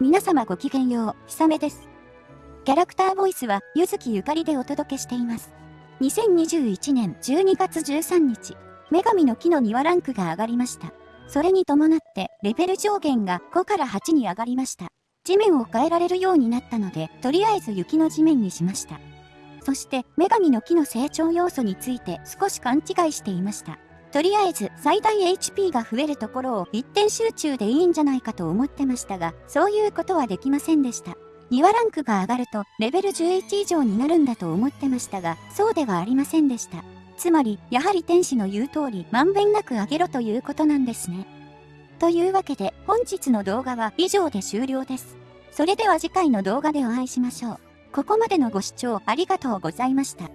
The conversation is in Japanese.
皆様ごきげんよう、ひさめです。キャラクターボイスは、ゆずきゆかりでお届けしています。2021年12月13日、女神の木の庭ランクが上がりました。それに伴って、レベル上限が5から8に上がりました。地面を変えられるようになったので、とりあえず雪の地面にしました。そして、女神の木の成長要素について少し勘違いしていました。とりあえず最大 HP が増えるところを一点集中でいいんじゃないかと思ってましたが、そういうことはできませんでした。2話ランクが上がるとレベル11以上になるんだと思ってましたが、そうではありませんでした。つまり、やはり天使の言う通り、まんべんなく上げろということなんですね。というわけで、本日の動画は以上で終了です。それでは次回の動画でお会いしましょう。ここまでのご視聴ありがとうございました。